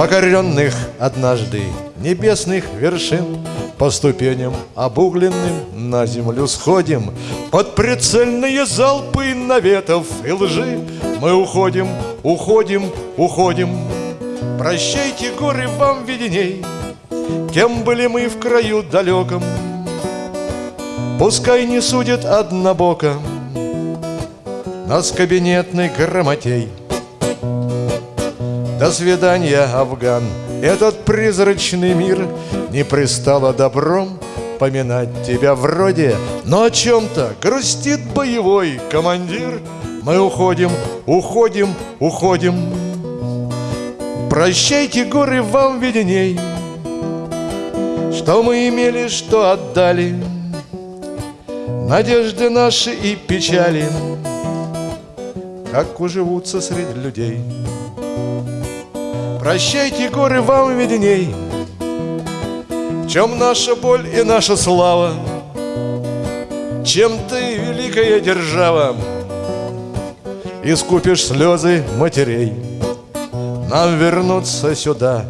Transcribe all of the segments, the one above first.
Покоренных однажды небесных вершин. По ступеням обугленным на землю сходим. Под прицельные залпы наветов и лжи Мы уходим, уходим, уходим. Прощайте, горы, вам видней Кем были мы в краю далеком. Пускай не судят однобоко Нас кабинетный грамотей До свидания, Афган. Этот призрачный мир Не пристало добром Поминать тебя вроде. Но о чем-то грустит боевой командир. Мы уходим, уходим, уходим. Прощайте, горы, вам видней Что мы имели, что отдали. Надежды наши и печали. Как уживутся среди людей Прощайте, горы, вам видней. В чем наша боль и наша слава? Чем ты, великая держава? Искупишь слезы матерей. Нам вернуться сюда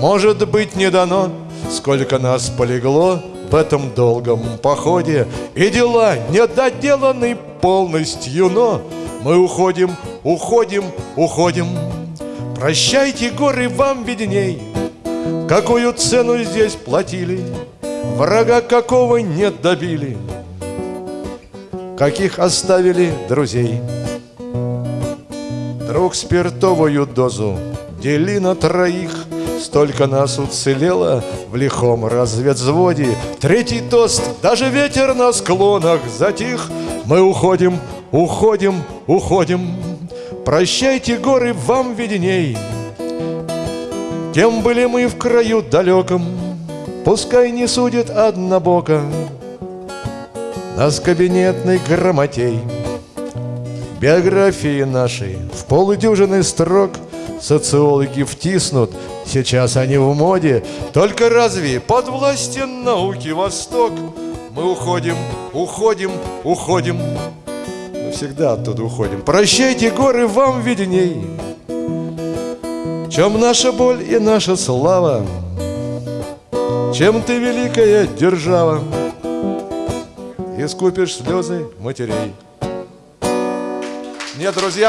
Может быть не дано. Сколько нас полегло в этом долгом походе. И дела недоделаны полностью, но Мы уходим, уходим, уходим Прощайте, горы, вам видней. Какую цену здесь платили? Врага какого не добили? Каких оставили друзей? Друг спиртовую дозу Дели на троих. Столько нас уцелело в лихом разведзводе. Третий тост, даже ветер на склонах затих. Мы уходим, уходим, уходим Прощайте, горы, вам видней. Кем были мы в краю далеком Пускай не судит однобоко. Нас кабинетный грамотей. Биографии нашей в полудюжины строк. Социологи втиснут, сейчас они в моде. Только разве под властью науки Восток? Мы уходим, уходим, уходим всегда оттуда уходим. Прощайте, горы, вам видней. Чем наша боль и наша слава Чем ты великая держава. Искупишь слезы матерей. Нет, друзья